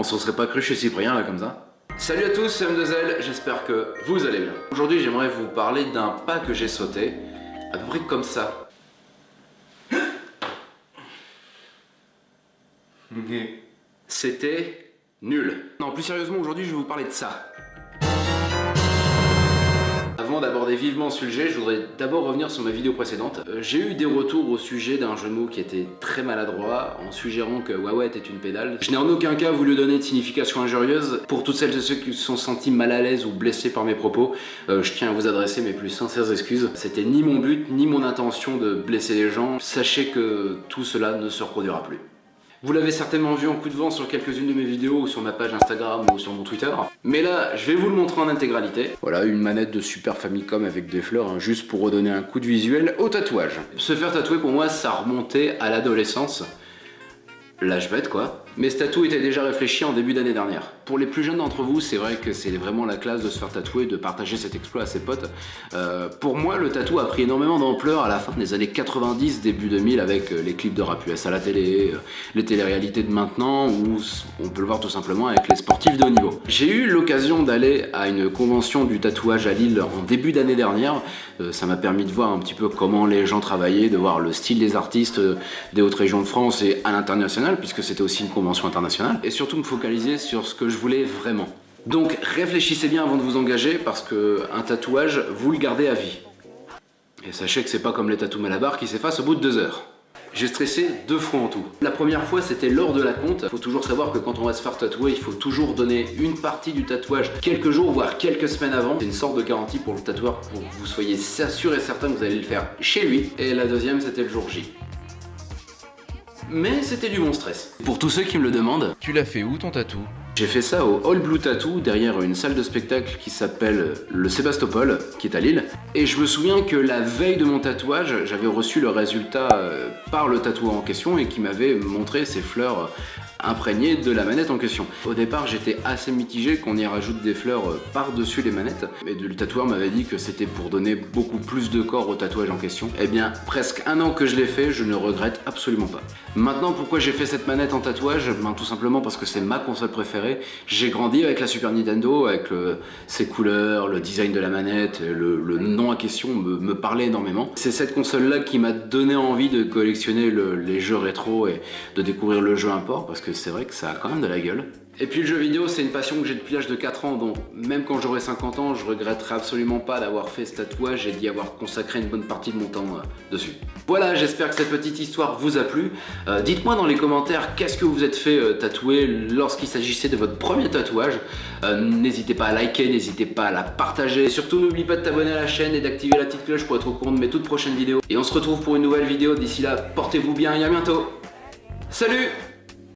On se serait pas cru chez Cyprien là comme ça Salut à tous, c'est M2L, j'espère que vous allez bien. Aujourd'hui j'aimerais vous parler d'un pas que j'ai sauté, à peu près comme ça. C'était nul. Non, plus sérieusement, aujourd'hui je vais vous parler de ça. D'aborder vivement le sujet, je voudrais d'abord revenir sur ma vidéo précédente. Euh, j'ai eu des retours au sujet d'un genou qui était très maladroit en suggérant que Huawei était une pédale. Je n'ai en aucun cas voulu donner de signification injurieuse. Pour toutes celles et ceux qui se sont sentis mal à l'aise ou blessés par mes propos, euh, je tiens à vous adresser mes plus sincères excuses. C'était ni mon but, ni mon intention de blesser les gens. Sachez que tout cela ne se reproduira plus. Vous l'avez certainement vu en coup de vent sur quelques-unes de mes vidéos ou sur ma page Instagram ou sur mon Twitter. Mais là, je vais vous le montrer en intégralité. Voilà, une manette de Super Famicom avec des fleurs, hein, juste pour redonner un coup de visuel au tatouage. Se faire tatouer, pour moi, ça remontait à l'adolescence l'âge bête quoi. Mais ce tatou était déjà réfléchi en début d'année dernière. Pour les plus jeunes d'entre vous, c'est vrai que c'est vraiment la classe de se faire tatouer, de partager cet exploit à ses potes. Euh, pour moi, le tatou a pris énormément d'ampleur à la fin des années 90, début 2000, avec euh, les clips de rap US à la télé, euh, les téléréalités de maintenant, ou on peut le voir tout simplement avec les sportifs de haut niveau. J'ai eu l'occasion d'aller à une convention du tatouage à Lille en début d'année dernière. ça m'a permis de voir un petit peu comment les gens travaillaient, de voir le style des artistes des hautes régions de France et à l'international puisque c'était aussi une convention internationale, et surtout me focaliser sur ce que je voulais vraiment. Donc réfléchissez bien avant de vous engager, parce que un tatouage, vous le gardez à vie. Et sachez que c'est pas comme les tatous Malabar qui s'effacent au bout de deux heures. J'ai stressé deux fois en tout. La première fois, c'était lors de la compte. Faut toujours savoir que quand on va se faire tatouer, il faut toujours donner une partie du tatouage quelques jours, voire quelques semaines avant. C'est une sorte de garantie pour le tatoueur, pour que vous soyez sûr et certain que vous allez le faire chez lui. Et la deuxième, c'était le jour J mais c'était du bon stress. Pour tous ceux qui me le demandent, tu l'as fait où ton tatou? J'ai fait ça au All Blue Tattoo, derrière une salle de spectacle qui s'appelle le Sébastopol, qui est à Lille. Et je me souviens que la veille de mon tatouage, j'avais reçu le résultat euh, par le tatoueur en question et qui m'avait montré ses fleurs imprégné de la manette en question. Au départ, j'étais assez mitigé qu'on y rajoute des fleurs euh, par-dessus les manettes, mais le tatoueur m'avait dit que c'était pour donner beaucoup plus de corps au tatouage en question. Eh bien, presque un an que je l'ai fait, je ne regrette absolument pas. Maintenant, pourquoi j'ai fait cette manette en tatouage? Ben, Tout simplement parce que c'est ma console préférée. J'ai grandi avec la Super Nintendo, avec ses couleurs, le design de la manette, le, nom en question me, parlait énormément. C'est cette console-là qui m'a donné envie de collectionner les jeux rétro et de découvrir le jeu import, parce c'est vrai que ça a quand même de la gueule. Et puis le jeu vidéo, c'est une passion que j'ai depuis l'âge de 4 ans, donc même quand j'aurai 50 ans, je regretterai absolument pas d'avoir fait ce tatouage et d'y avoir consacré une bonne partie de mon temps euh, dessus. Voilà, j'espère que cette petite histoire vous a plu. Euh, dites-moi dans les commentaires qu'est-ce que vous êtes fait euh, tatouer lorsqu'il s'agissait de votre premier tatouage. n'hésitez pas à liker, n'hésitez pas à la partager. Surtout, n'oublie pas de t'abonner à la chaîne et d'activer la petite cloche pour être au courant de mes toutes prochaines vidéos. Et on se retrouve pour une nouvelle vidéo. D'ici là, portez-vous bien et à bientôt. Salut